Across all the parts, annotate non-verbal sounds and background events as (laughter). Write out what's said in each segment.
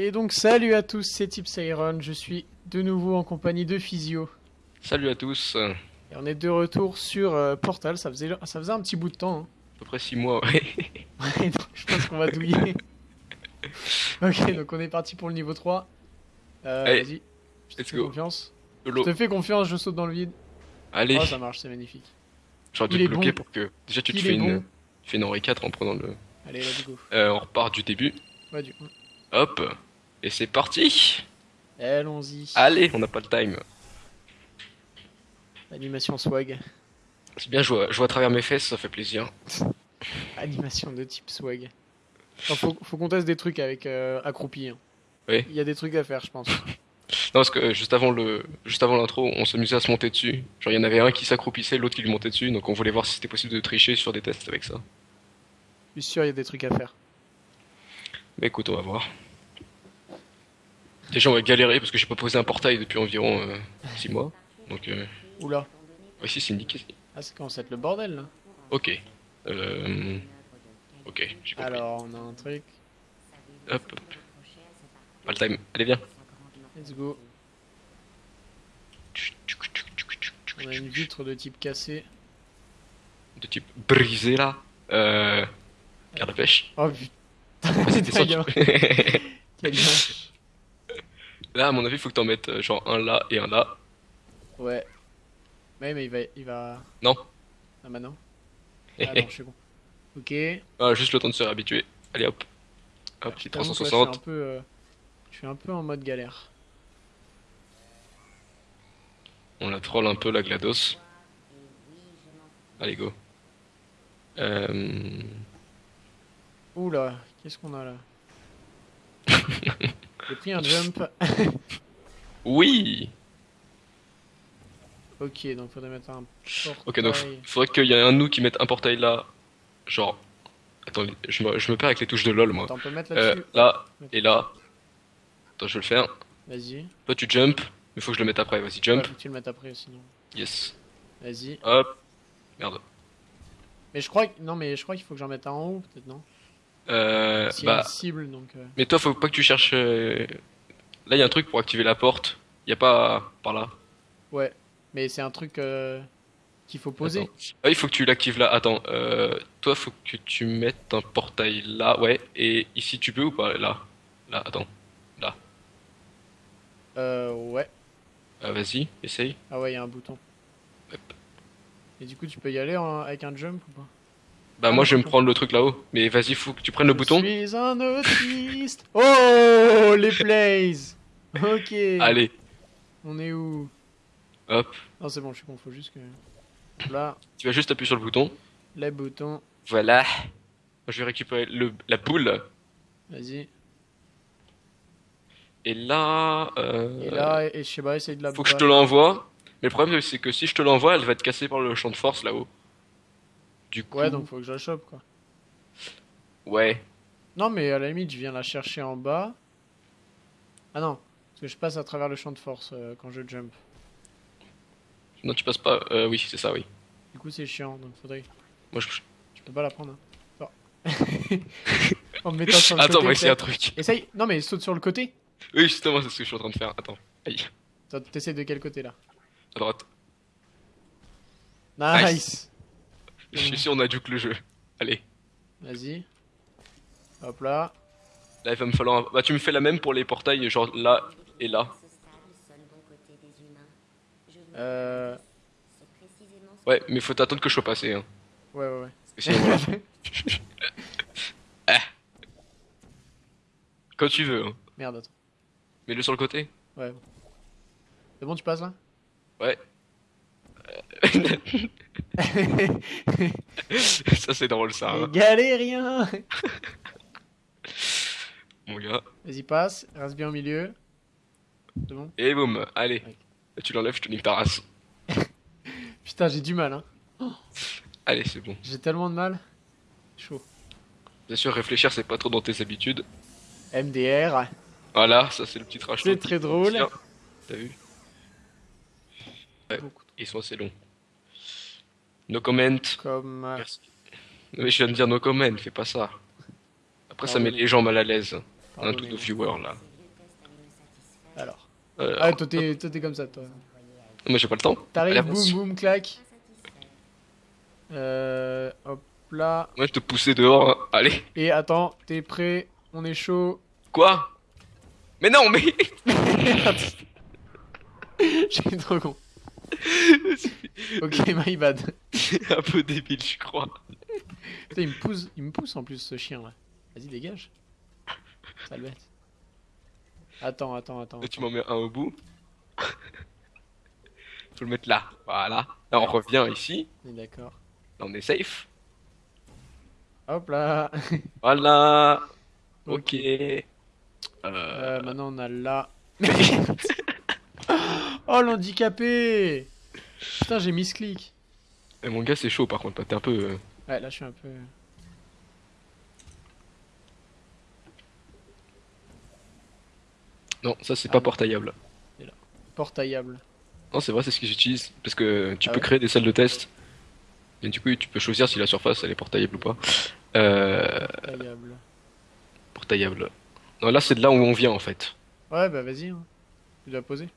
Et donc salut à tous, c'est Tips Iron, je suis de nouveau en compagnie de Physio. Salut à tous. À Et on est de retour sur euh, Portal, ça faisait, ça faisait un petit bout de temps. hein. peu près 6 mois, ouais. (laughs) Ouais, donc je pense qu'on va douiller. (laughs) ok, donc on est parti pour le niveau 3. Euh, Allez, Vas-y, je te fais go. confiance. Je te fais confiance, je saute dans le vide. Allez, Oh, ça marche, c'est magnifique. j'aurais dû te bloquer bon. pour que. Déjà, tu te fais une, tu fais une Henri 4 en prenant le. Allez, let's go. Euh, on repart du début. Ouais, du coup. Hop. Et c'est parti. Allons-y. Allez, on n'a pas le time. Animation swag. C'est bien, je vois, je vois à travers mes fesses, ça fait plaisir. (laughs) Animation de type swag. Enfin, faut faut qu'on teste des trucs avec euh, accroupi. hein. Oui. Il y a des trucs à faire, je pense. (laughs) Non, parce que euh, juste avant le, juste avant l'intro, on s'amusait à se monter dessus. Genre, il y en avait un qui s'accroupissait, l'autre qui lui montait dessus, donc on voulait voir si c'était possible de tricher sur des tests avec ça. Je suis sûr, il y a des trucs à faire. Mais écoute, on va voir. Déjà, on va galérer parce que j'ai pas posé un portail depuis environ 6 mois. Donc, euh, Oula. ici, c'est niqué. Ah, c'est commence à être le bordel là. Ok. Euh... Ok, j'ai compris. Alors, on a un truc. Hop, hop. Pas le time. Allez, viens. Let's go. On a une vitre de type cassé. De type brisé là. Euh... Garde à pêche. Oh putain. Vas-y, descends. (laughs) (laughs) Là, à mon avis, faut que t'en mettes euh, genre un là et un là. Ouais. Ouais, mais il va. Il va... Non. Ah, bah non. (laughs) Ah, non, je suis con. Ok. Ah, juste le temps de se réhabituer. Allez, hop. Hop, petit t'avoue que là, 360. Je suis un peu. euh, Je suis un peu en mode galère. On la troll un peu la GLaDOS. Allez, go. Euh... Oula, qu'est-ce qu'on a là? (laughs) J'ai pris un jump. (laughs) Oui Ok, donc faudrait mettre un portail. Ok, donc faudrait qu'il y ait un nous qui mette un portail là. Genre. Attends, je me, je me perds avec les touches de LoL moi. Attends, on peut mettre Euh, là et là. Attends, je vais le faire. Vas-y. Toi tu jump, mais faut que je le mette après. Vas-y, jump. Ouais, faut que tu le mettes après sinon. Yes. Vas-y. Hop. Merde. Mais je crois que. Non, mais je crois qu'il faut que j'en mette un en haut, peut-être, non? Euh, a bah, une cible, donc. euh, mais toi faut pas que tu cherches. euh, Là il y a un truc pour activer la porte. Y a pas par là. Ouais. Mais c'est un truc euh, qu'il faut poser. Ah, il faut que tu l'actives là. Attends. Euh, toi faut que tu mettes un portail là. Ouais. Et ici tu peux ou pas Là? Là. Attends. Euh, ouais. Ah, Vas-y. Essaye. Ah ouais, il y a un bouton. Et du coup, tu peux y aller en- avec un jump ou pas? Bah Ah, moi je vais me bouton. prendre le truc là-haut. Mais vas-y faut que tu prennes le bouton. Je suis un autiste. (laughs) Oh, les plays Ok. Allez. On est où? Hop. Non, c'est bon, je suis con, faut juste que. Là, Tu vas juste appuyer sur le bouton. les boutons. Voilà. Je vais récupérer le, la boule. Vas-y. Et là, euh, Et là, et, et je sais pas, essaye de la faut que je te l'envoie. Mais le problème, c'est que si je te l'envoie, elle va être cassée par le champ de force là-haut. Du coup, Ouais, donc faut que je la chope, quoi. ouais. Non, mais à la limite, je viens la chercher en bas. Ah non, parce que je passe à travers le champ de force euh, quand je jump. Non, tu passes pas. Euh, oui, c'est ça, oui. Du coup, c'est chiant, donc faudrait. Moi, je... Je peux pas la prendre. Hein. Oh. (laughs) en me mettant sur le Attends, côté. on va essayer un truc. Essaye. Non, mais saute sur le côté. Oui, justement, c'est ce que je suis en train de faire. Attends. Aïe. T'essayes de quel côté là? À droite. Nice. Suis sûr, on a duke le jeu. Allez. Vas-y. Hop là. Là, il va me falloir. un- Bah, tu me fais la même pour les portails, genre là et là. Euh... Ouais, mais faut t'attendre que je sois passé. Hein. Ouais, ouais, ouais. Parce que sinon, voilà. (laughs) Ah. Quand tu veux. Hein. Merde, attends. Mets-le sur le côté. Ouais. C'est bon, tu passes là? Ouais. (laughs) (laughs) ça, c'est drôle, ça. hein. Galérien (laughs) Mon gars. Vas-y, passe. Reste bien au milieu. C'est bon? Et boum, allez. Ouais. Là, tu l'enlèves, je te nique ta race. (laughs) Putain, j'ai du mal, hein. (gasps) Allez, c'est bon. J'ai tellement de mal. Chaud. Bien sûr, réfléchir, c'est pas trop dans tes habitudes. MDR. Voilà, ça, c'est le petit trash. C'est très drôle. T'as vu? Ouais. Ils sont assez longs. No comment. Comme. euh. Mais je viens de dire no comment, fais pas ça. Après, ça met les gens mal à l'aise. Un tout de viewer, là. Alors. Euh, Ah, toi t'es toi, t'es comme ça, toi. Moi j'ai pas le temps. T'arrives, boum, boum, clac. Euh, hop là. Moi je te poussais dehors. hein. Allez. Et attends, t'es prêt? On est chaud. Quoi? Mais non, mais. (laughs) J'ai trop con. (laughs) Ok, my bad. C'est (laughs) un peu débile, je crois. Putain, il me pousse, il me pousse en plus ce chien là. Vas-y, dégage. Sale bête. Attends, attends, attends. Tu m'en mets un au bout. (laughs) Faut le mettre là. Voilà. Là, on revient ici. On est d'accord. Là, on est safe. Hop là. Voilà. Ok. Ok. Euh... Euh, maintenant on a là. Oh l'handicapé Putain, j'ai mis ce clic. eh, mon gars, c'est chaud par contre. T'es un peu. euh, Ouais, là je suis un peu. Non, ça c'est Ah pas non. portaillable. portaillable. Non, c'est vrai, c'est ce que j'utilise. Parce que tu Ah peux ouais créer des salles de test. Et du coup, tu peux choisir si la surface elle est portaillable ou pas. Euh. Portaillable. Portaillable. Non, là, c'est de là où on vient en fait. Ouais, bah vas-y. Hein. Tu dois poser.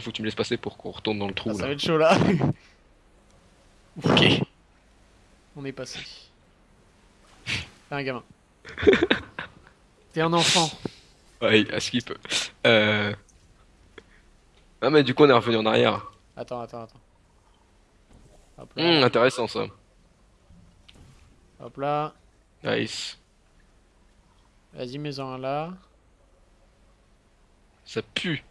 Faut que tu me laisses passer pour qu'on retourne dans le trou Ah, ça là. va être chaud là. (laughs) Ok. On est passé. T'es un gamin. T'es un enfant. Ouais, à skip. Euh. Ah, mais du coup, on est revenu en arrière. Attends, attends, attends. Hop là. Hum, intéressant ça. Hop là. Nice. Vas-y, mets-en un là. Ça pue.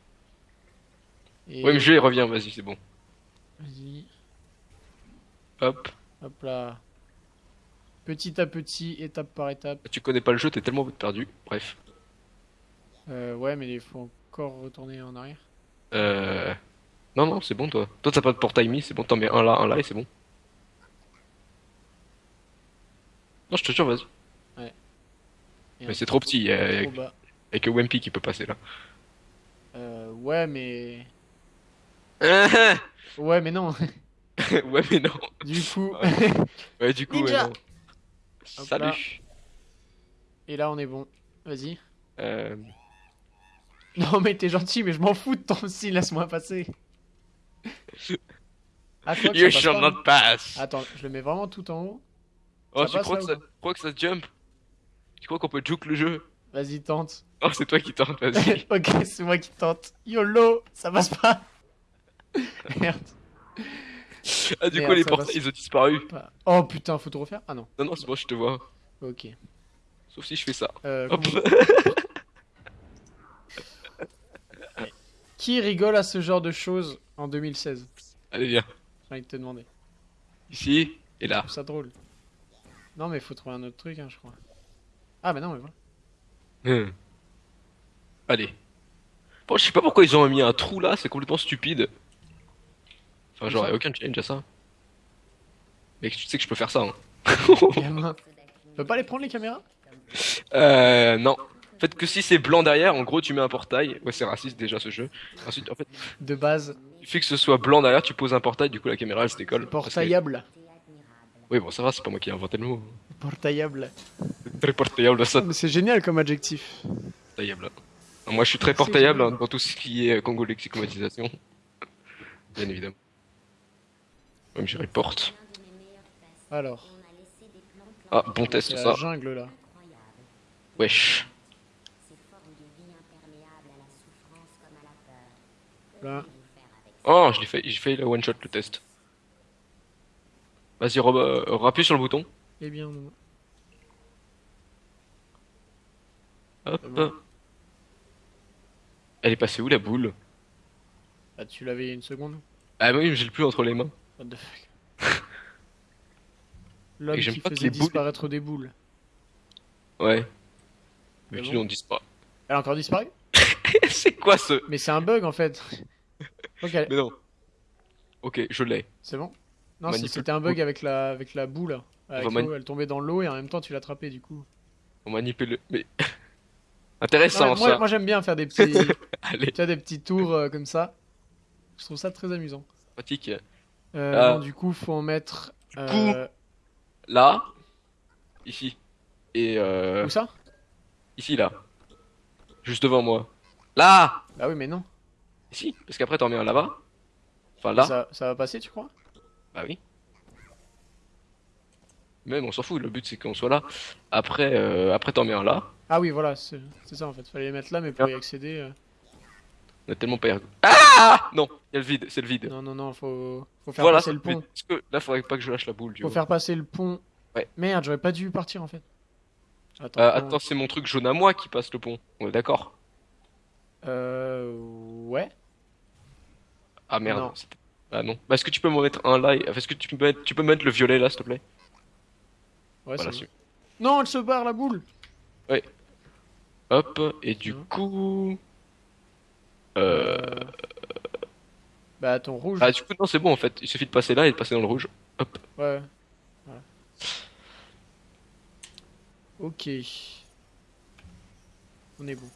Et... Ouais, mais je reviens, vas-y, c'est bon. Vas-y. Hop. Hop là. Petit à petit, étape par étape. Tu connais pas le jeu, t'es tellement perdu. Bref. Euh, ouais, mais il faut encore retourner en arrière. Euh. Non, non, c'est bon, toi. Toi, t'as pas de portail mis, c'est bon, t'en mets un là, un là, et c'est bon. Non, je te jure, vas-y. Et Mais c'est trop petit, trop bas. y'a que Wimpy qui peut passer là. Euh, ouais, mais. Ouais, Ouais, mais non. (laughs) mais non. du coup. Ouais, du coup, ouais, Ninja. non. Hop Salut. Et là, on est bon. Vas-y. Euh. Non, mais t'es gentil, mais je m'en fous de ton style, laisse-moi passer. Ah, quoi You shall pas, not pass. Attends, je le mets vraiment tout en haut. oh, ça tu crois là, que, ça, crois que ça jump? Tu crois qu'on peut juke le jeu? Vas-y, tente. Non, c'est toi qui tente, vas-y. (laughs) ok, c'est moi qui tente. YOLO, ça passe pas. (laughs) Merde. ah, du Merde, coup, les ça portails, passe. ils ont disparu. Oh putain, faut tout refaire? Ah non. Non, non, c'est bon, je te vois. Ok. Sauf si je fais ça. Euh, Hop. comment- (laughs) Qui rigole à ce genre de choses en 2016 Allez, viens. J'ai envie de te demander. Ici et là. Je trouve ça drôle. Non, mais faut trouver un autre truc, hein, je crois. Ah, bah non, mais voilà. Hmm. Allez. Bon, je sais pas pourquoi ils ont mis un trou là, c'est complètement stupide. Enfin, a aucun challenge à ça. Mec, tu sais que je peux faire ça, hein. (laughs) Tu peux pas les prendre les caméras? Euh, non. En fait, que si c'est blanc derrière, en gros, tu mets un portail. Ouais, c'est raciste déjà ce jeu. Ensuite, en fait, De base, il suffit que ce soit blanc derrière, tu poses un portail, du coup, la caméra elle se décolle. Que- portaillable. Oui, bon, ça va, c'est pas moi qui ai inventé le mot. Portaillable. Très portaillable, ça, Mais c'est génial comme adjectif. portaillable. Moi, je suis très portaillable hein, dans tout ce qui est Congo lexicomatisation. Bien évidemment. Même j'irai porte. Alors, Ah, bon test la ça. jungle là. Wesh. Là. Oh, je l'ai fait, j'ai fait la one shot le test. Vas-y, euh, rappuie sur le bouton. Eh bien, non. Hop. Bon. Elle est passée où la boule? Ah, tu l'avais une seconde? Ah oui, mais j'ai le plus entre les mains. What the fuck (laughs) L'homme qui pas faisait les boules- disparaître des boules. Ouais. Mais C'est tu bon n'en dis pas. Elle a encore disparu? (laughs) C'est quoi ce Mais c'est un bug en fait. (laughs) ok, Mais non. Ok, je l'ai. c'est bon? Non, c'était un bug avec la, avec la boule. Avec mani- elle tombait dans l'eau et en même temps tu l'attrapais du coup. On manipule. Mais Non, intéressant mais moi, ça. moi j'aime bien faire des petits, tu Allez, vois, des petits tours euh, comme ça. Je trouve ça très amusant. pratique. Euh, non, du coup, faut en mettre. coup, euh, Là, ici et euh, Où ça? ici là. juste devant moi. Là Bah oui, mais non. Si, parce qu'après t'en mets un là-bas. Enfin là. Ça, ça va passer, tu crois? Bah oui. Même on s'en fout, le but c'est qu'on soit là. Après, euh, après t'en mets un là. Ah oui, voilà, c'est c'est ça en fait. Fallait les mettre là, mais pour y accéder. euh, On a tellement pas. Ah Non, il y a le vide, c'est le vide. Non, non, non, faut, faut faire Voilà. passer le pont. est-ce que là faudrait pas que je lâche la boule, tu Faut faire passer le pont. Ouais. Merde, j'aurais pas dû partir en fait. Attends. Euh, attends, c'est mon truc jaune à moi qui passe le pont. On est d'accord? Euh. Ouais. Ah merde. Non. Ah non. Bah, est-ce que tu peux m'en mettre un là et- Est-ce que tu peux mettre, tu peux mettre le violet là, s'il te plaît? Ouais, Voilà, c'est. Non, elle se barre la boule Hop, et du Tiens. coup. Euh... Bah, ton rouge. Ah, du coup, non, c'est bon en fait. Il suffit de passer là et de passer dans le rouge. Hop. Ouais. Voilà. Ok. On est bon.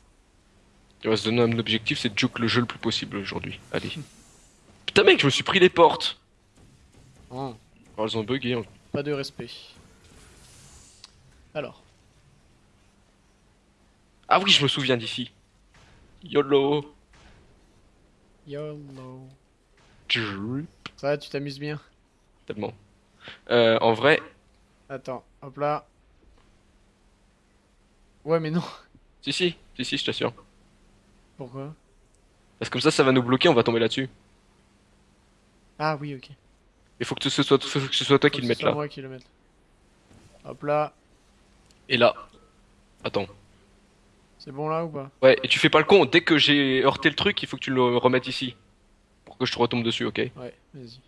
Il va se donner un objectif, c'est de juke le jeu le plus possible aujourd'hui. Allez. (laughs) Putain, mec, je me suis pris les portes. Oh, Alors, elles ont bugué. hein. pas de respect. Alors. Ah oui, je me souviens d'ici. YOLO. YOLO. Ça va, tu t'amuses bien Tellement. Euh, en vrai, Attends, hop là. Ouais, mais non. si, si, si, si, je t'assure. Pourquoi Parce que comme ça, ça va nous bloquer, on va tomber là-dessus. Ah oui, ok. Il faut que ce soit, faut que ce soit toi Faut qui que le mette là. moi qui le mette. Hop là. Et là. Attends. C'est bon là ou pas? Ouais, et tu fais pas le con. Dès que j'ai heurté le truc, il faut que tu le remettes ici. Pour que je te retombe dessus, ok? Ouais, vas-y.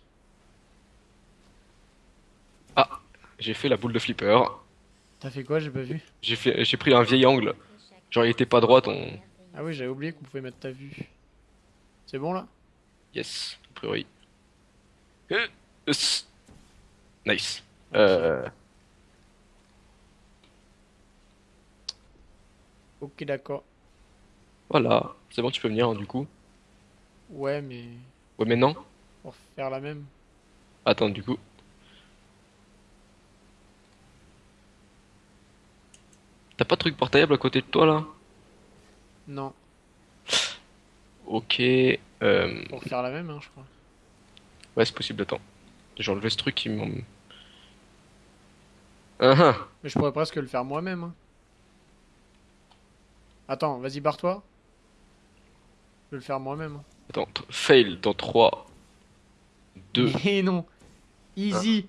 J'ai fait la boule de flipper. T'as fait quoi? J'ai pas vu. J'ai fait, j'ai pris un vieil angle. Genre, il était pas droit ton. Ah oui, j'avais oublié qu'on pouvait mettre ta vue. C'est bon là? Yes, a priori. Euh, Nice. Euh, Ok, d'accord. voilà. C'est bon, tu peux venir, hein, du coup. Ouais, mais Ouais, mais non. pour faire la même. Attends, du coup. T'as pas de truc portaillable à côté de toi, là? Non, Ok. Euh... pour faire la même, hein, je crois. Ouais, c'est possible, attends. J'ai enlevé ce truc qui m'en... Ah ah. Mais je pourrais presque le faire moi-même. hein. Attends, vas-y, barre-toi. Je vais le faire moi-même. hein. Attends, fail dans 3, 2, Mais non Easy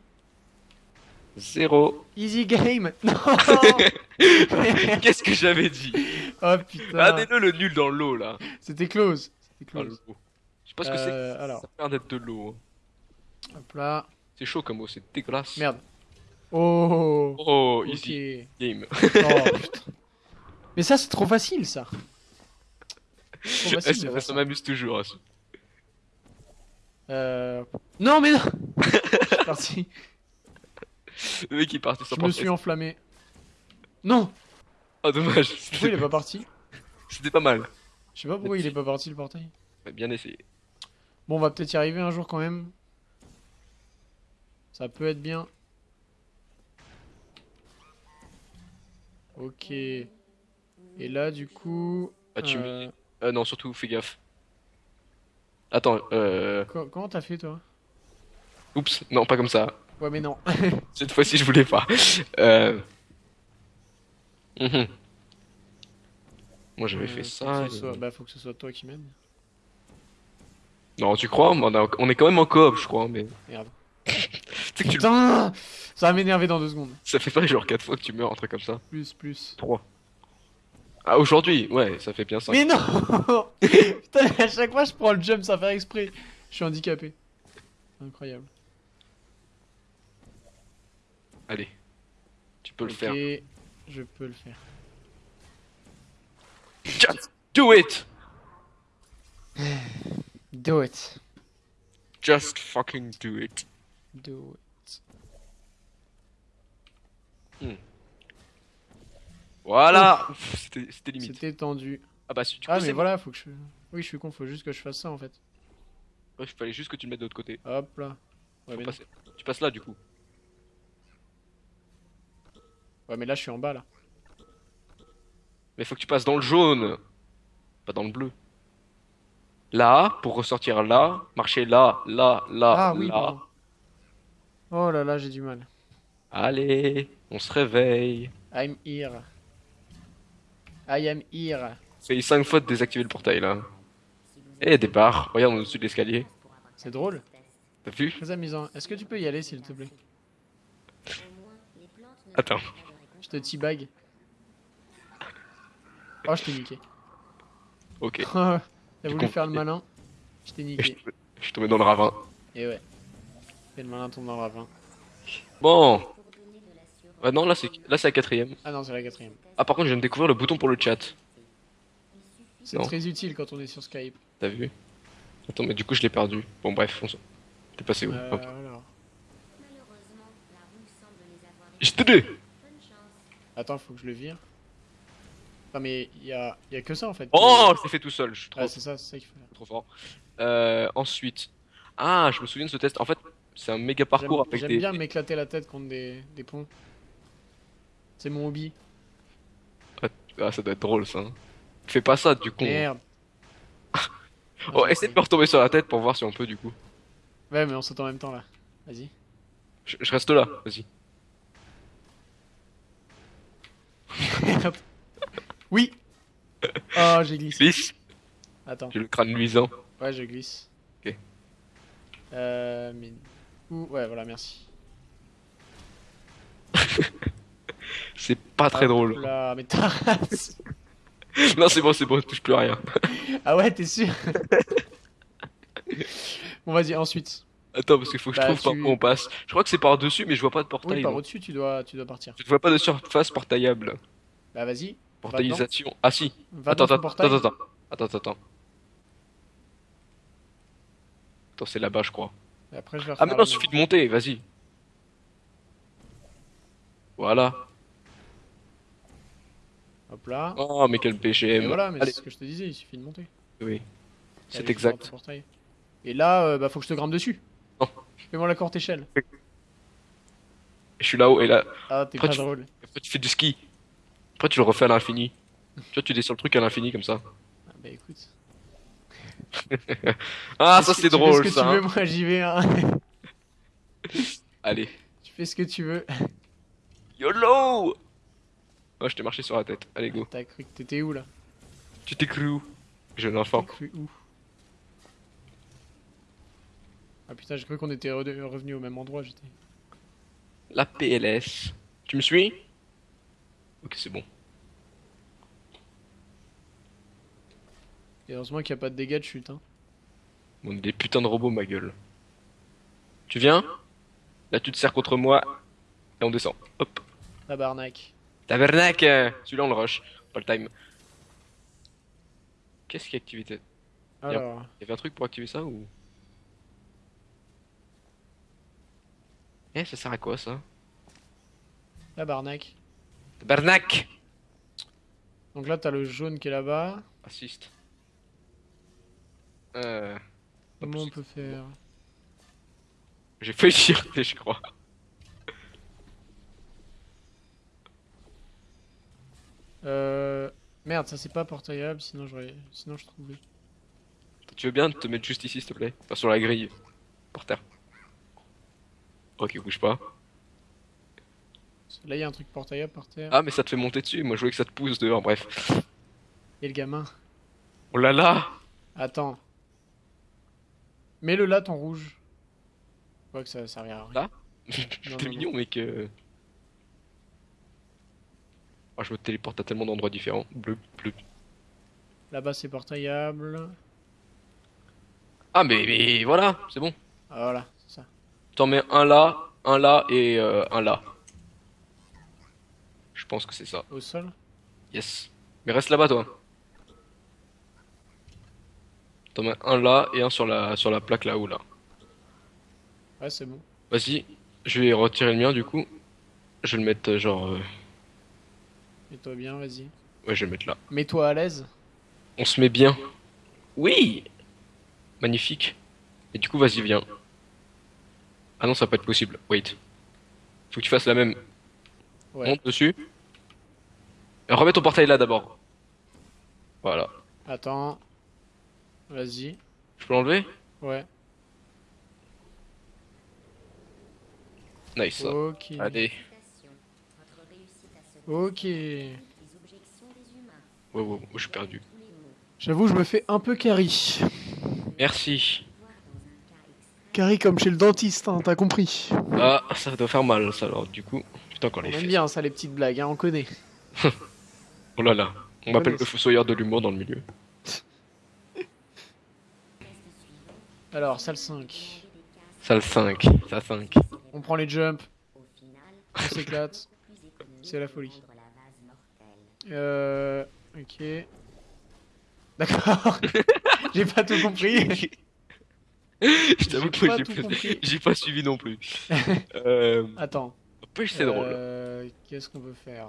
0. Easy game (laughs) Non (laughs) Qu'est-ce que j'avais dit? Oh putain Regardez-le le nul dans l'eau là. C'était close C'était close. Je sais pas ce que c'est. Euh, alors. Ça a l'air d'être de l'eau. hein. Hop là. C'est chaud comme eau, c'est dégueulasse. Merde. Oh Oh, Ok. easy game. Oh putain. Mais ça, c'est trop facile, ça. Trop (laughs) facile ça ça ça. m'amuse toujours. hein. Euh... Non, mais non Je parti. Le mec il est parti sans Je me suis enflammé. Non Oh dommage, Pourquoi il est pas parti c'était pas mal. Je sais pas pourquoi il est pas parti, le portail. Bien essayé. Bon, on va peut-être y arriver un jour quand même. Ça peut être bien. Ok. Et là, du coup... Ah, tu euh, Euh, non, surtout fais gaffe. Attends, euh... co- Comment t'as fait, toi? Oups, non, pas comme ça. Ouais, mais non. (laughs) Cette fois-ci, je voulais pas. Euh... mhm. Moi, j'avais Euh, fait faut ça. soit- Bah, faut que ce soit toi qui m'aide. Non, tu crois? On, a- on est quand même en coop, je crois, mais... Merde. (laughs) Que tu... Putain Ça va m'énerver dans deux secondes. Ça fait pas genre 4 fois que tu meurs, un truc comme ça. Plus, plus. 3. Ah, aujourd'hui Ouais, ça fait bien 5. Mais non (laughs) Putain, à chaque fois, je prends le jump sans faire exprès. Je suis handicapé. Incroyable. Allez. Tu peux le ok, faire. je peux le faire. Just do it (sighs) Do it. Just fucking do it. Do it. Voilà C'était limite. C'était tendu. Ah bah, si tu Ah, mais voilà, faut que je. Oui, je suis con, faut juste que je fasse ça en fait. Ouais, il fallait juste que tu le mettes de l'autre côté. Hop là. Ouais, Faut mais, passer. Tu passes là, du coup. ouais, mais là, je suis en bas là. Mais faut que tu passes dans le jaune pas dans le bleu. Là, pour ressortir là, marcher là, là, là, Ah oui, là. pardon. Oh là là, j'ai du mal. Allez, on se réveille. I'm here. I am here. Fait 5 fois de désactiver le portail là. Et départ, regarde au-dessus de l'escalier. C'est drôle. T'as vu? Très amusant. Est-ce que tu peux y aller, s'il te plaît? Attends. Je te teabag. Oh, je t'ai niqué. Ok. (laughs) T'as voulu faire le malin Je t'ai niqué. je suis tombé dans le ravin. Et ouais. Et le malin tombe dans le ravin. Bon. Ah non, là c'est là c'est la quatrième. Ah non, c'est la quatrième. Ah par contre, je viens de découvrir le bouton pour le chat. C'est Non. très utile quand on est sur Skype. T'as vu? Attends, mais du coup je l'ai perdu. Bon bref, on s'en- T'es passé où? Euh, Hop. alors. Je t'ai dit Attends, faut que je le vire. Ah mais il y a, y a que ça en fait. Oh, je l'ai fait tout seul, je suis trop, Ah, c'est ça, c'est ça qu'il faut faire. trop fort. Euh, ensuite. Ah, je me souviens de ce test. En fait, c'est un méga parcours J'aime avec j'aime des. bien m'éclater la tête contre des, des ponts. C'est mon hobby. Ah, ça doit être drôle ça. hein. Fais pas ça du coup. Merde. (laughs) Oh, essaie de me retomber sur la tête pour voir si on peut du coup. Ouais, mais on saute en même temps là. Vas-y. Je, je reste là, vas-y. Oui. (laughs) Oh, j'ai glissé. Glisse Attends. J'ai le crâne luisant. Ouais, je glisse. Ok. Euh, mais... Ouh, ouais, voilà, merci. C'est pas très drôle. Là, mais ta race. non, c'est bon, c'est bon, touche plus à rien. (laughs) Ah ouais, t'es sûr (laughs) Bon, vas-y, ensuite. Attends, parce qu'il faut que je Bah, trouve par tu- où on passe. Je crois que c'est par dessus, mais je vois pas de Oui, portail. par donc. au-dessus, tu dois, tu dois partir. Je ne vois pas de surface portaillable. Bah, vas-y. Portaillisation. Ah si. Va Attends, attends, attends, attends. Attends, attends, attends. C'est là-bas, je crois. Et après, je vais Ah, non, même. suffit de monter, vas-y. Voilà. Hop là. Oh, mais quel Et PGM. voilà, mais c'est ce que je te disais, il suffit de monter. oui. C'est exact. Et là, euh, bah, faut que je te grimpe dessus. Non. Fais-moi la courte échelle. Je suis là-haut, et là, Ah, t'es pas tu- drôle. après tu fais du ski. Après tu le refais à l'infini. Tu vois, tu descends le truc à l'infini comme ça. Ah, bah écoute. (laughs) Ah, ça c'est drôle fais ce que ça. tu veux, hein. moi j'y vais. Hein. Allez. (laughs) tu fais ce que tu veux. YOLO Oh, je t'ai marché sur la tête. Allez, go. T'as cru que t'étais où là? Tu t'es cru où? Jeune T'as enfant. cru où? Ah putain, j'ai cru qu'on était re- revenu au même endroit. J'étais. La PLS. Tu me suis? Ok, c'est bon. Et heureusement qu'il n'y a pas de dégâts de chute. Hein. On est des putains de robots, ma gueule. Tu viens? Là, tu te sers contre moi. Et on descend. Hop. Tabarnak. Tabernacle Celui-là, on le rush. Pas le time. Qu'est-ce qui est activité Alors, Il y avait un truc pour activer ça ou? Eh, ça sert à quoi ça? Tabarnak. Tabernacle Donc là, t'as le jaune qui est là-bas. Assist. Euh. Comment on peut faire? J'ai failli tirer, (laughs) je crois. Euh. Merde, ça c'est pas portaillable, sinon j'aurais. Sinon je trouvais. Tu veux bien te mettre juste ici, s'il te plaît? Pas sur la grille. Par terre. Ok, bouge pas. Là, il y a un truc portaillable par terre. Ah, mais ça te fait monter dessus. Moi, je voulais que ça te pousse dehors, bref. Et le gamin. Oh là là Attends. Mets-le là, ton rouge. Je vois que ça sert à rien. Là? (laughs) T'es non, mignon, mec. euh. Oh, je me téléporte à tellement d'endroits différents. Bleu, bleu. Là-bas, c'est portaillable. Ah, mais, mais voilà, c'est bon. Ah, voilà, c'est ça. T'en mets un là, un là et euh, un là. Je pense que c'est ça. Au sol. Yes. Mais reste là-bas, toi. T'en mets un là et un sur la, sur la plaque là-haut, là. Ouais, c'est bon. Vas-y, je vais retirer le mien, du coup. Je vais le mettre, euh, genre... euh, Mets-toi bien, vas-y. Ouais, je vais le mettre là. Mets-toi à l'aise. On se met bien. Oui Magnifique. Et du coup, vas-y, viens. Ah non, ça va pas être possible. Wait. Faut que tu fasses la même. Ouais. Monte dessus. Et remets ton portail là d'abord. Voilà. Attends. Vas-y. Je peux l'enlever? Ouais. Nice. Ok. Allez. Ok. Ouais, ouais, ouais, je suis perdu. J'avoue, je me fais un peu carry. Merci. Carry comme chez le dentiste, hein, t'as compris. Ah, ça doit faire mal, ça, alors, du coup. Putain, quand On les aime bien ça, les petites blagues, hein, on connaît. (laughs) Oh là là. On m'appelle le fossoyeur de l'humour dans le milieu. (laughs) Alors, salle 5. Salle 5. Salle 5. On prend les jumps. (laughs) On s'éclate. C'est la folie. Euh. Ok. D'accord. (laughs) J'ai pas tout compris. (laughs) Je t'avoue J'ai que j'ai tout pas, compris. (laughs) j'ai pas suivi non plus. euh, Attends. N'empêche, c'est drôle. Euh, Qu'est-ce qu'on peut faire?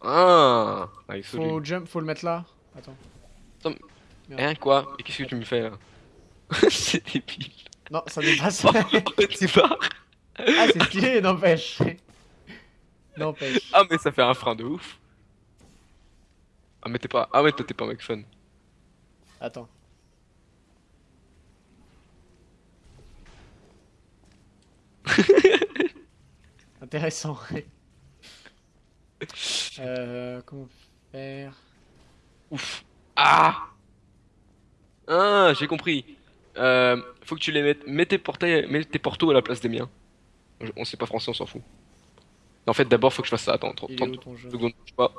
Ah, Faut jump, faut le mettre là. Attends. Hein, quoi? Et qu'est-ce que tu me fais là? C'est débile. Non, ça dépasse. C'est pas. ah, c'est stylé, n'empêche. N'empêche. Ah, mais ça fait un frein de ouf. Ah, mais t'es pas. Ah, ouais, toi, t'es pas un mec fun. Attends. (laughs) Intéressant. euh, comment faire? Ouf. Ah Ah, j'ai compris. Euh, faut que tu les mettes. Mets tes, portails, mets tes portos à la place des miens. On sait pas français, on s'en fout. En fait, d'abord, faut que je fasse ça. Attends, 30 Il est où ton jeu secondes. Je sais pas.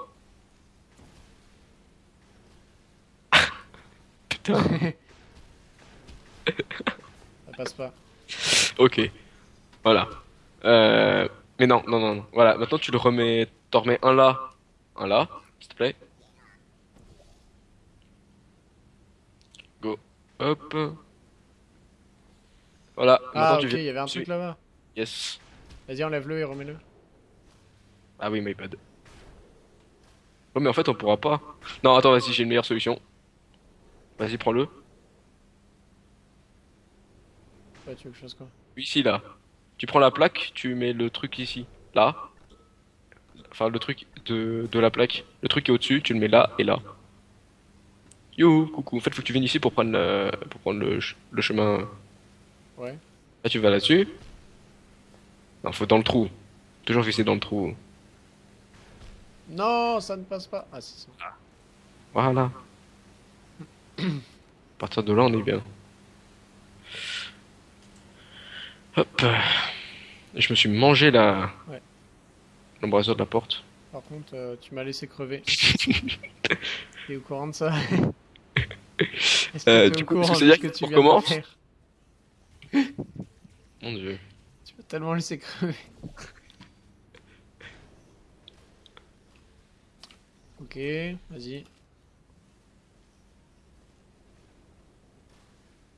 (laughs) Putain. (laughs) Ça passe pas. Ok. Voilà. Euh... Mais non, non, non, non. Voilà, maintenant tu le remets. T'en remets un là, un là, s'il te plaît. Go. Hop. Voilà, Ah, maintenant ok, il y avait un truc là-bas. Yes. Vas-y, enlève-le et remets-le. Ah oui, my bad. Oh, mais en fait, on pourra pas. Non, attends, vas-y, j'ai une meilleure solution. Vas-y, prends-le. Ouais, tu veux que je fasse quoi? Ici, là. Tu prends la plaque, tu mets le truc ici. Là. Enfin, le truc de, de la plaque. Le truc qui est au-dessus, tu le mets là et là. Youhou, coucou. En fait, faut que tu viennes ici pour prendre le, pour prendre le, ch- le chemin. Ouais. Là, tu vas là-dessus. Non, faut dans le trou. Toujours viser dans le trou. Non, ça ne passe pas. Ah, c'est ça. Voilà. À partir de là, on est bien. Hop. Et je me suis mangé la. Ouais. L'embrasure de la porte. Par contre, euh, tu m'as laissé crever. (laughs) T'es au courant de ça? Est-ce que Euh, t'es du au coup, courant est-ce que que dire tu viens de recommence? faire? Mon dieu. Tu m'as tellement laissé crever. Ok, vas-y.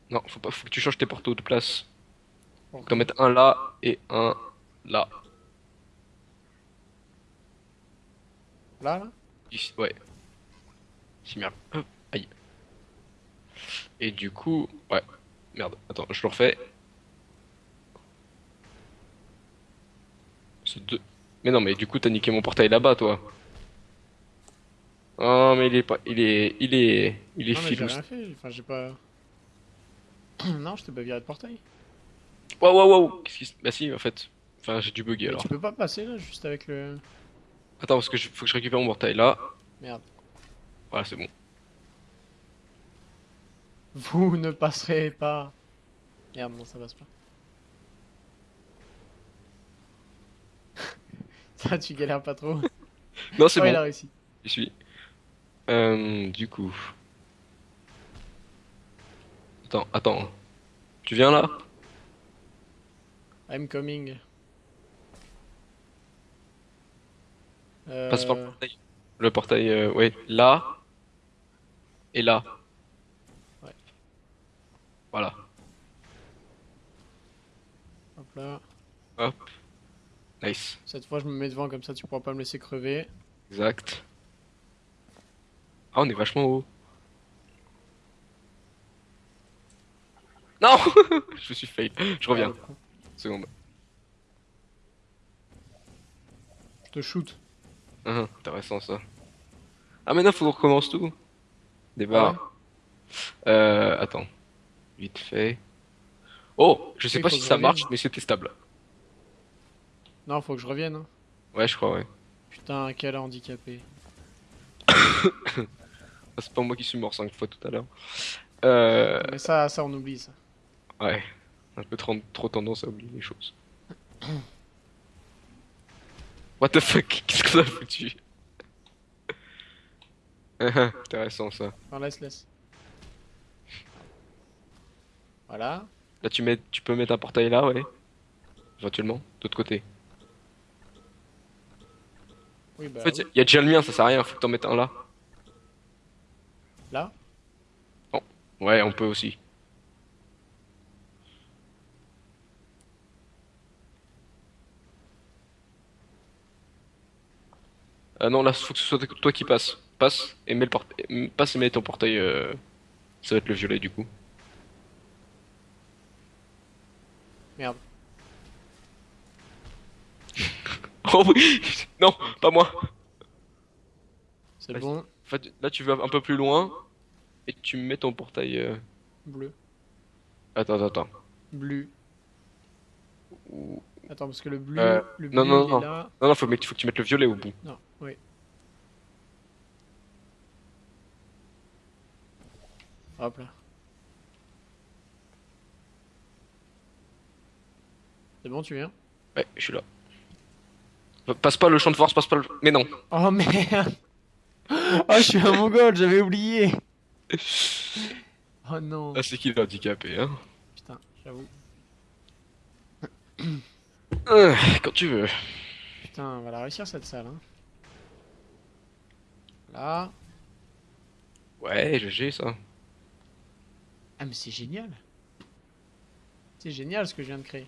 Non, faut pas, faut que tu changes tes portos de place. Faut en mettre un là et un là. Là, là? Ici, ouais. Si merde. Hop, aïe. Et du coup, ouais. Merde, attends, je le refais. C'est deux. Mais non, mais du coup, t'as niqué mon portail là-bas, toi. Oh, mais il est pas, il est, il est, il est Non, mais j'ai filou. rien fait. Enfin, j'ai pas. (clears throat) non, je t'ai pas viré de portail. Waouh, waouh, waouh. Qu'est-ce qui se, bah si, en fait. Enfin, j'ai dû bugger alors. tu peux pas passer là, juste avec le. Attends, parce que je, faut que je récupère mon portail là. Merde. Voilà, c'est bon. Vous ne passerez pas. Merde, non, ça passe pas. (laughs) ça, tu galères pas trop. Non, c'est oh, il bon. a réussi. J'y suis. Euh, du coup. Attends, attends. Tu viens là? I'm coming. Euh... Passe par le portail. Le portail, euh, ouais, là. Et là. Ouais. Voilà. Hop là. Hop. Nice. Cette fois, je me mets devant comme ça, tu pourras pas me laisser crever. Exact. Ah, on est vachement haut. Non (laughs) Je suis fail. Je reviens. Ah, Seconde. Je te shoot. Hum, intéressant ça. Ah, maintenant, faut qu'on recommence tout. Débat. Ouais. Euh, attends. Vite fait. Oh, je sais pas si ça revienne. marche, mais c'est testable. Non, faut que je revienne. hein. Ouais, je crois, ouais. Putain, quel handicapé. (coughs) Ah, C'est pas moi qui suis mort cinq fois tout à l'heure. Euh, Mais ça, ça, on oublie ça. ouais. Un peu trop, trop tendance à oublier les choses. (clears throat) What the fuck? Qu'est-ce que ça a foutu? (laughs) Intéressant ça. Non, laisse, laisse. Voilà. Là, tu mets, tu peux mettre un portail là, ouais. Éventuellement, d'autre côté. Oui, bah. En fait, oui. il y a déjà le mien, ça sert à rien, faut que t'en mettes un. Là Ouais, on peut aussi. Ah non, là, faut que ce soit toi qui passe. Passe et mets le portail. Passe et mets ton portail. euh, Ça va être le violet du coup. Merde. (laughs) Oh oui Non, pas moi C'est bon. Là, tu vas un peu plus loin et tu mets ton portail. euh, Bleu. Attends, attends, attends. Bleu. Attends, parce que le bleu, Euh, le bleu non, non, il non. est là. Non, non, faut, mettre- faut que tu mettes le violet au bout. Non, oui. Hop là. C'est bon, tu viens? Ouais, je suis là. Passe pas le champ de force, passe pas le. Mais non. Oh merde (laughs) Oh, je suis un mongol, j'avais oublié (laughs) Oh non Ah, c'est qui l'handicapé, hein Putain, j'avoue. (coughs) Euh, Quand tu veux. Putain, on va la réussir cette salle, hein. Là. Ouais, GG ça. Ah mais c'est génial C'est génial ce que je viens de créer.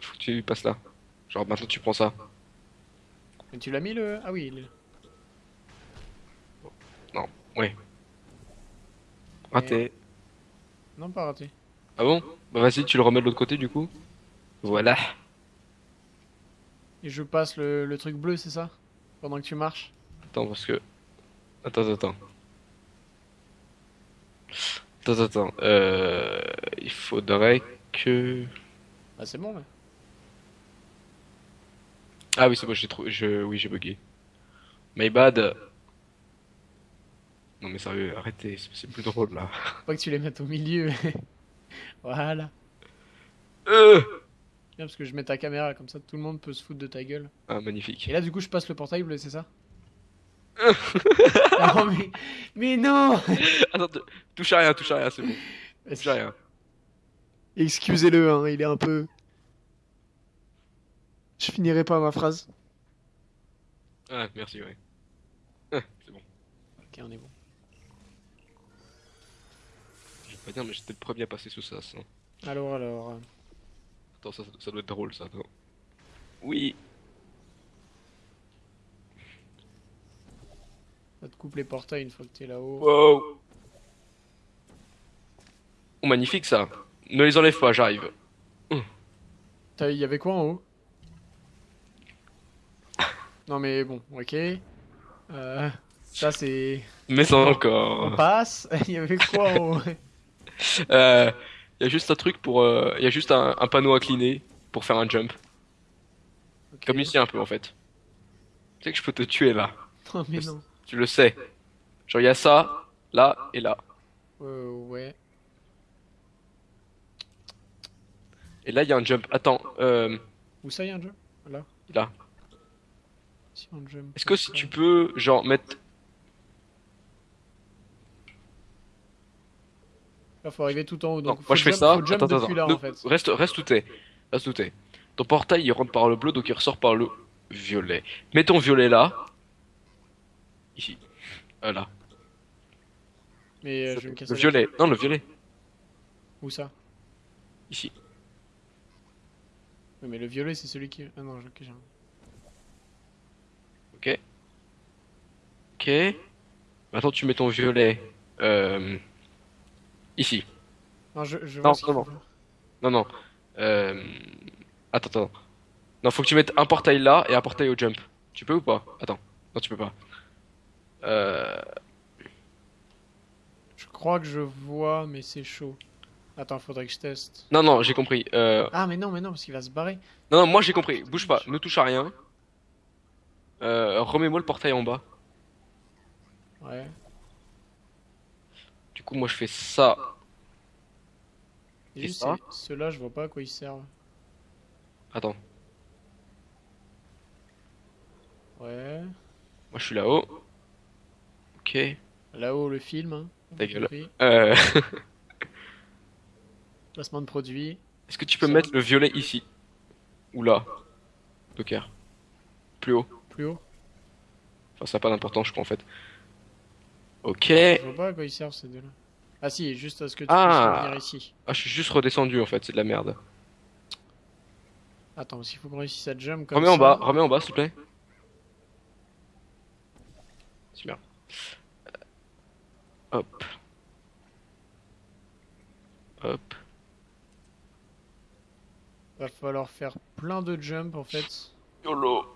Faut que tu passes là. Genre maintenant tu prends ça. Mais tu l'as mis le... Ah oui, là. Ouais. Raté. Non, pas raté. Ah bon? Bah vas-y, tu le remets de l'autre côté du coup. Voilà. Et je passe le, le truc bleu, c'est ça? Pendant que tu marches? Attends parce que. Attends, attends. Attends, attends. Euh... Il faudrait que. Bah c'est bon là. Ah oui, c'est bon, j'ai trouvé. Je... Oui, j'ai bugué. My bad. Non mais sérieux, arrêtez, c'est plus drôle là. Faut pas que tu les mettes au milieu. (laughs) voilà. Euh Bien parce que je mets ta caméra comme ça tout le monde peut se foutre de ta gueule. ah, magnifique. Et là du coup je passe le portail bleu, c'est ça (laughs) Non mais... Mais non (laughs) Attends, touche à rien, touche à rien, c'est bon. Touche à rien. Excusez-le, hein, il est un peu... Je finirai pas ma phrase. Ah, merci, ouais. Ah, c'est bon. Ok, on est bon. Dire, mais j'étais le premier à passer sous ça. ça. Alors, alors... Attends, ça, ça doit être drôle, ça. Attends. Oui. Ça te coupe les portails une fois que t'es là-haut. Wow. Oh, magnifique, ça. Ne les enlève pas, j'arrive. T'as- Il y avait quoi en haut? Non mais bon, ok. Euh, ça c'est... Mais On encore. passe. (laughs) Il y avait quoi en haut? (laughs) Euh, y a juste un truc pour. euh, y a juste un, un panneau incliné pour faire un jump. Ok. Comme ici, un peu, en fait. Tu sais que je peux te tuer là. Non (laughs) mais non. Tu le sais. Genre, y a ça, là et là. Euh, ouais. Et là, y a un jump. Attends, euh, Où ça y a un jump? Là. là. Si. Est-ce que si tu peux, genre, mettre. Là faut arriver tout en haut. Non, Donc moi je fais jump- ça. Attends, attends, là attends. en fait. Reste, reste où t'es. Reste où t'es. Ton portail il rentre par le bleu donc il ressort par le violet. Mets ton violet là. Ici. Voilà. Mais euh, je vais me casser. Le violet. Non, le violet. Où ça? Ici. Oui, mais le violet c'est celui qui. Ah non, ok, j'ai un- Ok. Ok. Maintenant tu mets ton violet. Euh... Ici. Non, je, je Non. Euh... Attends, attends. Non, faut que tu mettes un portail là et un portail au jump. Tu peux ou pas? Attends. Non, tu peux pas. Euh... Je crois que je vois, mais c'est chaud. Attends, faudrait que je teste. Non, non, j'ai compris. Euh... Ah, mais non, mais non, parce qu'il va se barrer. Non, non, moi j'ai compris. Bouge pas, ne touche à rien. Euh, remets-moi le portail en bas. Ouais. Du coup, moi je fais ça. Et ça ceux-là, je vois pas à quoi ils servent. Attends, Ouais. moi je suis là-haut. Ok. Là-haut, le film. Hein. Ta gueule. Euh... (laughs) Placement de produit. Est-ce que tu peux Ça. mettre le violet ici? Ou là? Docker. Plus haut. Plus haut. Enfin, ça n'a pas d'importance, je crois en fait. Ok. Je vois pas à quoi ils servent ces deux-là. Ah si, juste à ce que tu Ah. puisses revenir ici. Ah, je suis juste redescendu en fait, c'est de la merde. Attends, s'il faut qu'on réussisse à jump comme Remets en bas, remets en bas s'il te plaît. Super. Euh, Hop. Hop. Va falloir faire plein de jump en fait. YOLO.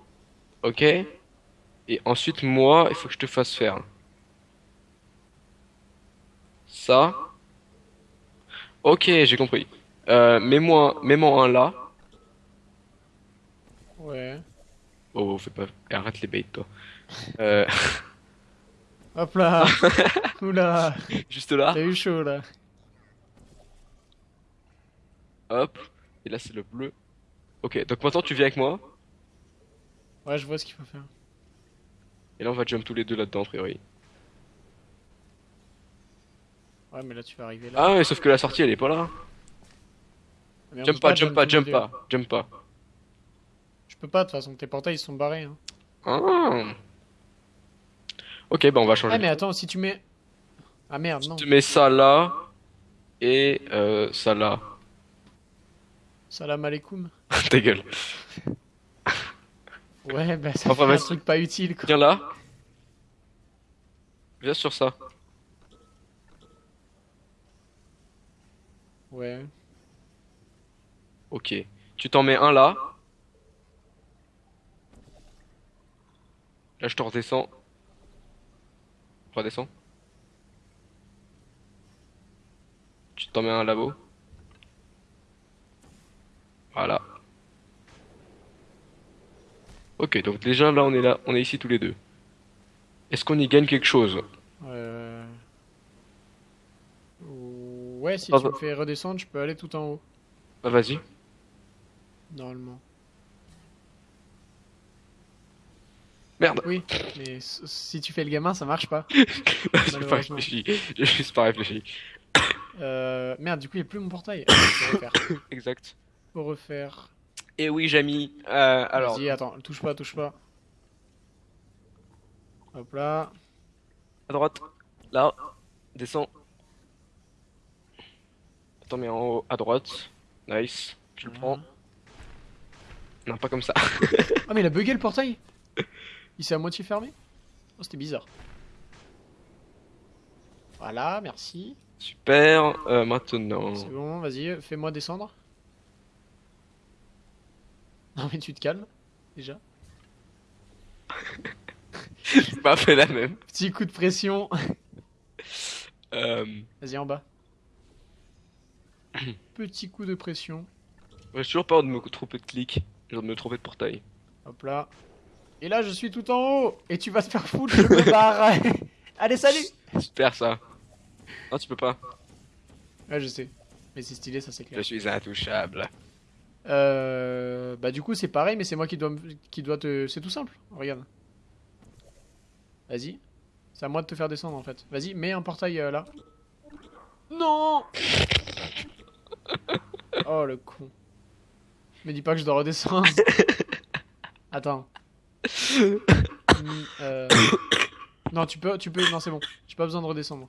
Ok. Et ensuite, moi, il faut que je te fasse faire. Ça. Ok, j'ai compris. Euh, mets-moi, mets-moi un là. Ouais. Oh, fais pas. et Arrête les baits, toi. Euh, (laughs) Hop là (laughs) Oula juste là. T'as eu chaud là. Hop. Et là, c'est le bleu. Ok, donc maintenant, tu viens avec moi. Ouais, je vois ce qu'il faut faire. Et là, on va jump tous les deux là-dedans, a priori. Ouais, mais là tu vas arriver là. Ah, ouais, sauf que la sortie, elle est pas là. Mais on Jump peut pas, jump pas, jump pas, jump pas. Je peux pas, de toute façon, tes portails ils sont barrés. Hein. Ah. Ok, bah on va changer. Ah, mais attends, si tu mets. Ah merde, non. Tu mets ça là et euh, ça là. Salam alaikum. (laughs) Ta gueule. Ouais, bah ça Enfin, fait un truc pas utile quoi. Viens là. Viens sur ça. Ouais. Ok. Tu t'en mets un là. Là, je te redescends. Redescends. Tu t'en mets un là-haut. Voilà. Ok, donc déjà là on est là, on est ici tous les deux. Est-ce qu'on y gagne quelque chose? Euh... Ouais, si tu me fais redescendre, je peux aller tout en haut, Bah vas-y. normalement. Merde. Oui, mais si tu fais le gamin, ça marche pas. (laughs) J'ai pas réfléchi. J'ai juste pas réfléchi. Euh... Merde, du coup, il n'y a plus mon portail. (coughs) Ah, faut refaire. Exact. Faut refaire. Et oui, Jamy. Euh, alors. Vas-y, attends, touche pas, touche pas. Hop là. À droite. Là. Descends. Attends, mais en haut, à droite. Nice. Tu le prends. Non, pas comme ça. (laughs) Ah, mais il a bugué le portail (laughs) Il s'est à moitié fermé Oh, c'était bizarre. Voilà, merci. Super. Euh, maintenant. C'est bon, vas-y, fais-moi descendre. (laughs) Non, mais tu te calmes, déjà. J'ai pas fait la même. Petit coup de pression. Euh, Vas-y, en bas. (coughs) Petit coup de pression. J'ai toujours peur de me tromper de clic. J'ai peur de me tromper de portail. Hop là. Et là, je suis tout en haut. Et tu vas te faire foutre, je me barre. (laughs) Allez, salut Super ça. Non, tu peux pas. Ouais, je sais. Mais c'est stylé, ça c'est Je clair. suis intouchable. Euh... Bah du coup, c'est pareil, mais c'est moi qui dois, me- qui dois te... C'est tout simple. Regarde. Vas-y. C'est à moi de te faire descendre, en fait. Vas-y, mets un portail euh, là. Non (laughs) Oh, le con. Me dis pas que je dois redescendre. (laughs) Attends. (laughs) Hmm, euh, Non, tu peux, tu peux, non, c'est bon. J'ai pas besoin de redescendre.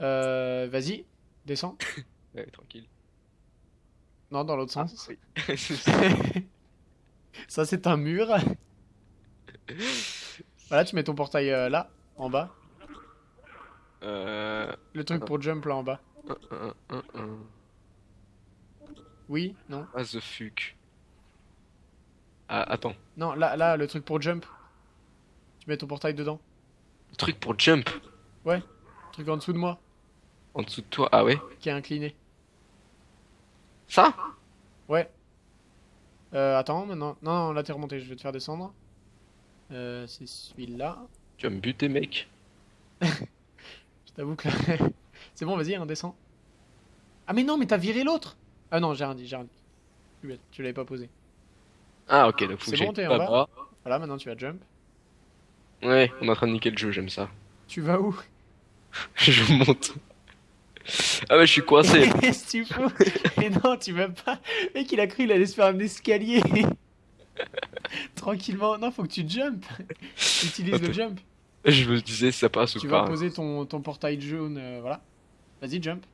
Euh, vas-y, descends. Ouais, tranquille. Non, dans l'autre Ah, sens. oui. Ça, c'est un mur. Voilà, tu mets ton portail euh, là, en bas. euh... Le truc Attends. pour jump là en bas. Oui, non. Ah, the fuck. Ah, attends. Non, là, là, le truc pour jump. Tu mets ton portail dedans. Le truc pour jump. Truc en dessous de moi, En dessous de toi. Ah ouais. qui est incliné. Ça? Ouais. Euh, attends, maintenant. Non, non, là t'es remonté, je vais te faire descendre. Euh, c'est celui-là. Tu vas me buter, mec. (laughs) Je t'avoue que là... (laughs) c'est bon, vas-y, hein, descends. Ah, mais non, mais t'as viré l'autre Ah non, j'ai rien dit, j'ai rien dit. Tu l'avais pas posé. Ah ok, donc faut C'est que j'aille bon, t'es en là-bas. Voilà, maintenant tu vas jump. Ouais, on est en train de niquer le jeu, j'aime ça. Tu vas où? (laughs) Je monte. Ah ouais, je suis coincé. (laughs) Qu'est-ce que tu fous? Mais non, tu vas pas. Mec, il a cru il allait se faire un escalier. (laughs) Tranquillement. Non, faut que tu jump. Utilise le jump. je me disais si ça passe Tu ou vas pas. poser ton, ton portail jaune, euh, voilà. Vas-y, jump.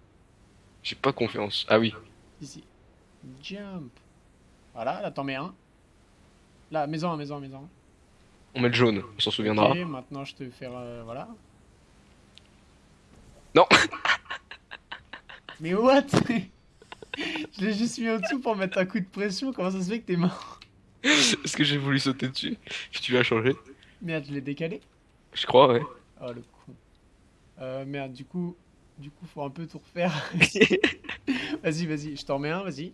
J'ai pas confiance. Ah oui. Ici. Jump. Voilà, là t'en mets un. Là, un, mets-en un. On met le jaune, on s'en souviendra. Ok, maintenant je te faire. euh, voilà. Non. (laughs) Mais what? (laughs) Je l'ai juste mis en dessous pour mettre un coup de pression. Comment ça se fait que t'es mort? (laughs) Est-ce que j'ai voulu sauter dessus? Puis tu l'as changé Merde, je l'ai décalé. Je crois, ouais. Oh le con. Euh, merde, du coup, du coup, faut un peu tout refaire. (laughs) vas-y, vas-y, je t'en mets un, vas-y.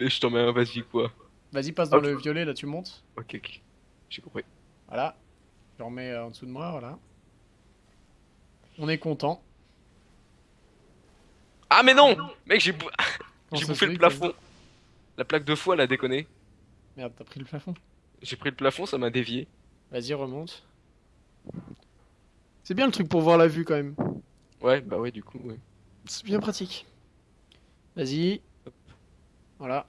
Mais je t'en mets un, vas-y quoi. Vas-y, passe dans le violet, là tu montes. Ok, ok. J'ai compris. Voilà. Je remets euh, en dessous de moi, voilà. On est content. Ah mais non Mec, j'ai bou- (laughs) bouffé le plafond. La plaque de foie, elle a déconné. Merde, t'as pris le plafond. J'ai pris le plafond, ça m'a dévié. Vas-y, remonte. C'est bien le truc pour voir la vue quand même. Ouais, bah ouais, du coup, ouais. C'est bien pratique. Vas-y. Voilà.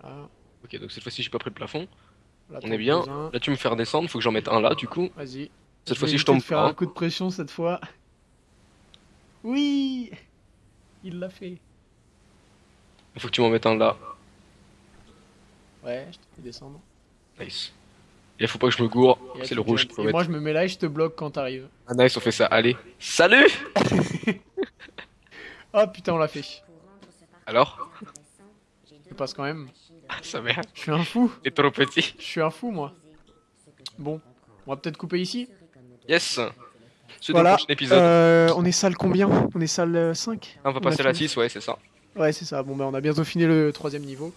Voilà. Ok, donc cette fois-ci, j'ai pas pris le plafond. Là, On est bien. Là, tu me fais redescendre, faut que j'en mette un là, du coup. Vas-y. Cette fois-ci, je tombe faire pas. un coup de pression cette fois. Oui Il l'a fait. Il faut que tu m'en mettes un là. Ouais, je te fais descendre. Nice. Là, faut pas que je me gourre. C'est le rouge faut Et moi, je me mets là et je te bloque quand t'arrives. Ah, nice, on fait ça. Allez. Salut (laughs) Oh putain, on l'a fait. Alors Je passe quand même. Ça merde. Je suis un fou. T'es trop petit. Je suis un fou, moi. Bon, on va peut-être couper ici. Yes. C'est Voilà. le prochain épisode. Euh, on est salle combien? On est salle euh, 5 on va on passer à la fini. 6, ouais, c'est ça. Ouais, c'est ça. Bon, ben, on a bientôt fini le troisième niveau.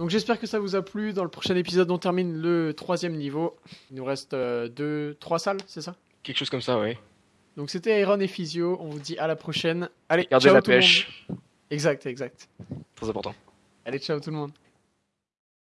Donc, j'espère que ça vous a plu. Dans le prochain épisode, on termine le troisième niveau. Il nous reste euh, deux, trois salles, c'est ça? Quelque chose comme ça, ouais. Donc, c'était Iron et Physio. On vous dit à la prochaine. Allez, Gardez ciao la tout le monde. pêche. Exact, exact. Très important. Allez, ciao tout le monde.